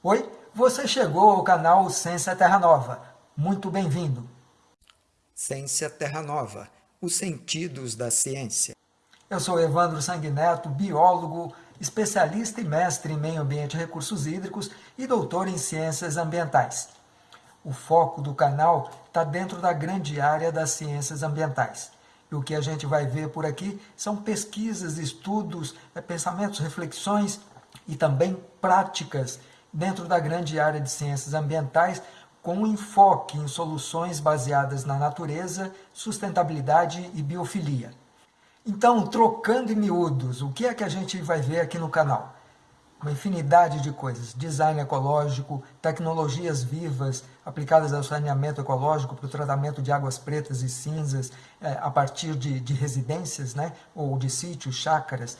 Oi, você chegou ao canal Ciência Terra Nova. Muito bem-vindo. Ciência Terra Nova, os sentidos da ciência. Eu sou Evandro Sanguineto, biólogo, especialista e mestre em meio ambiente e recursos hídricos e doutor em ciências ambientais. O foco do canal está dentro da grande área das ciências ambientais. E o que a gente vai ver por aqui são pesquisas, estudos, eh, pensamentos, reflexões e também práticas dentro da grande área de ciências ambientais, com enfoque em soluções baseadas na natureza, sustentabilidade e biofilia. Então, trocando em miúdos, o que é que a gente vai ver aqui no canal? Uma infinidade de coisas, design ecológico, tecnologias vivas aplicadas ao saneamento ecológico para o tratamento de águas pretas e cinzas eh, a partir de, de residências, né, ou de sítios, chácaras,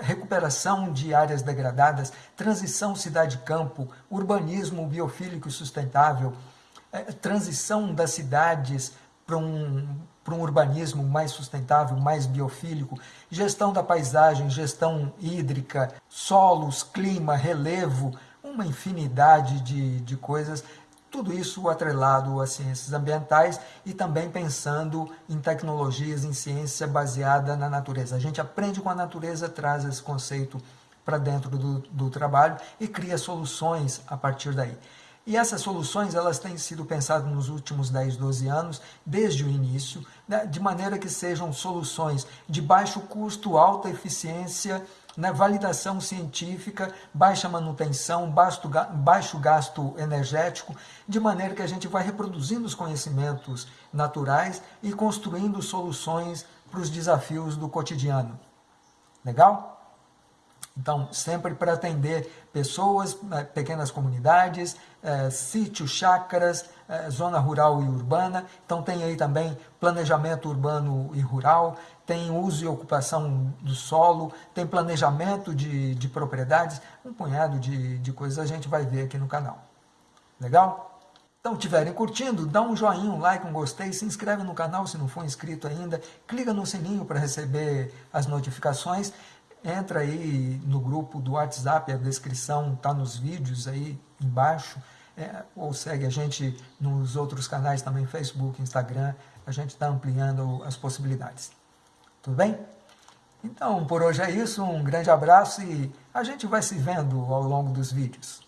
recuperação de áreas degradadas, transição cidade-campo, urbanismo biofílico e sustentável, é, transição das cidades para um, para um urbanismo mais sustentável, mais biofílico, gestão da paisagem, gestão hídrica, solos, clima, relevo, uma infinidade de, de coisas tudo isso atrelado às ciências ambientais e também pensando em tecnologias, em ciência baseada na natureza. A gente aprende com a natureza, traz esse conceito para dentro do, do trabalho e cria soluções a partir daí. E essas soluções elas têm sido pensadas nos últimos 10, 12 anos, desde o início, né, de maneira que sejam soluções de baixo custo, alta eficiência, né, validação científica, baixa manutenção, baixo, baixo gasto energético, de maneira que a gente vai reproduzindo os conhecimentos naturais e construindo soluções para os desafios do cotidiano. Legal? Então, sempre para atender pessoas, né, pequenas comunidades, é, sítios, chácaras, é, zona rural e urbana. Então, tem aí também planejamento urbano e rural, tem uso e ocupação do solo, tem planejamento de, de propriedades, um punhado de, de coisas a gente vai ver aqui no canal. Legal? Então, estiverem curtindo, dá um joinha, um like, um gostei, se inscreve no canal se não for inscrito ainda, clica no sininho para receber as notificações entra aí no grupo do WhatsApp, a descrição está nos vídeos aí embaixo, é, ou segue a gente nos outros canais também, Facebook, Instagram, a gente está ampliando as possibilidades. Tudo bem? Então, por hoje é isso, um grande abraço e a gente vai se vendo ao longo dos vídeos.